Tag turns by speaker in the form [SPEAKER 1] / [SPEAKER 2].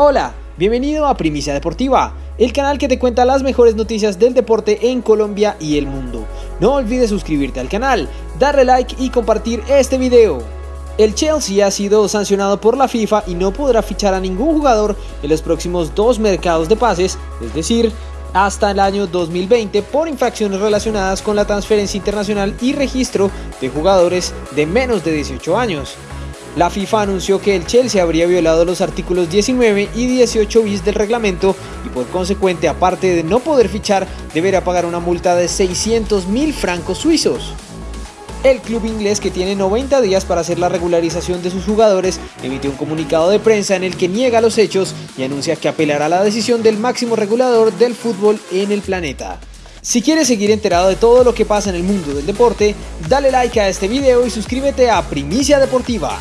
[SPEAKER 1] Hola, bienvenido a Primicia Deportiva, el canal que te cuenta las mejores noticias del deporte en Colombia y el mundo. No olvides suscribirte al canal, darle like y compartir este video. El Chelsea ha sido sancionado por la FIFA y no podrá fichar a ningún jugador en los próximos dos mercados de pases, es decir, hasta el año 2020 por infracciones relacionadas con la transferencia internacional y registro de jugadores de menos de 18 años. La FIFA anunció que el Chelsea habría violado los artículos 19 y 18 bis del reglamento y por consecuente, aparte de no poder fichar, deberá pagar una multa de 600 mil francos suizos. El club inglés, que tiene 90 días para hacer la regularización de sus jugadores, emitió un comunicado de prensa en el que niega los hechos y anuncia que apelará a la decisión del máximo regulador del fútbol en el planeta. Si quieres seguir enterado de todo lo que pasa en el mundo del deporte, dale like a este video y suscríbete a Primicia Deportiva.